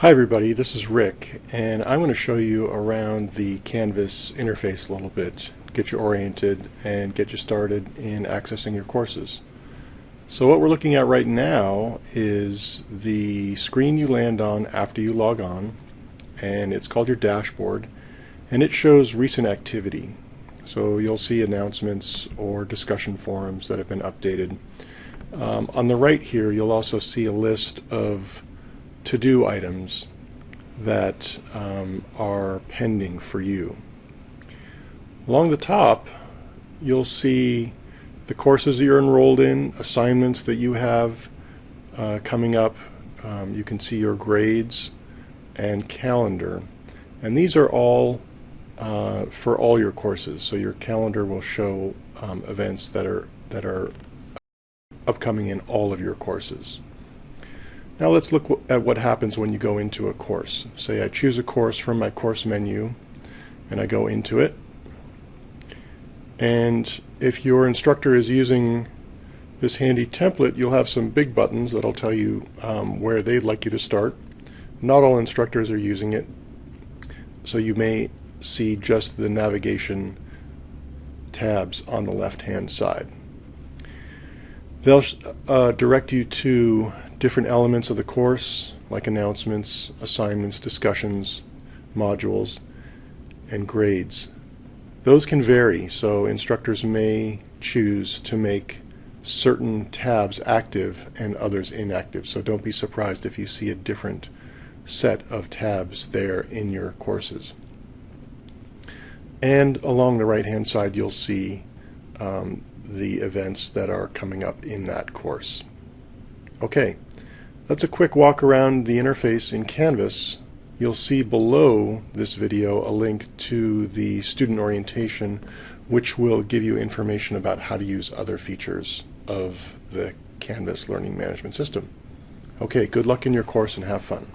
Hi everybody, this is Rick and I'm going to show you around the Canvas interface a little bit, get you oriented and get you started in accessing your courses. So what we're looking at right now is the screen you land on after you log on and it's called your dashboard and it shows recent activity. So you'll see announcements or discussion forums that have been updated. Um, on the right here you'll also see a list of to-do items that um, are pending for you. Along the top, you'll see the courses that you're enrolled in, assignments that you have uh, coming up. Um, you can see your grades and calendar. And these are all uh, for all your courses. So your calendar will show um, events that are that are upcoming in all of your courses. Now let's look at what happens when you go into a course. Say I choose a course from my course menu and I go into it. And if your instructor is using this handy template, you'll have some big buttons that'll tell you um, where they'd like you to start. Not all instructors are using it, so you may see just the navigation tabs on the left hand side. They'll uh, direct you to different elements of the course, like announcements, assignments, discussions, modules, and grades. Those can vary, so instructors may choose to make certain tabs active and others inactive. So don't be surprised if you see a different set of tabs there in your courses. And along the right hand side you'll see um, the events that are coming up in that course. Okay, that's a quick walk around the interface in Canvas. You'll see below this video a link to the student orientation which will give you information about how to use other features of the Canvas Learning Management System. Okay, good luck in your course and have fun.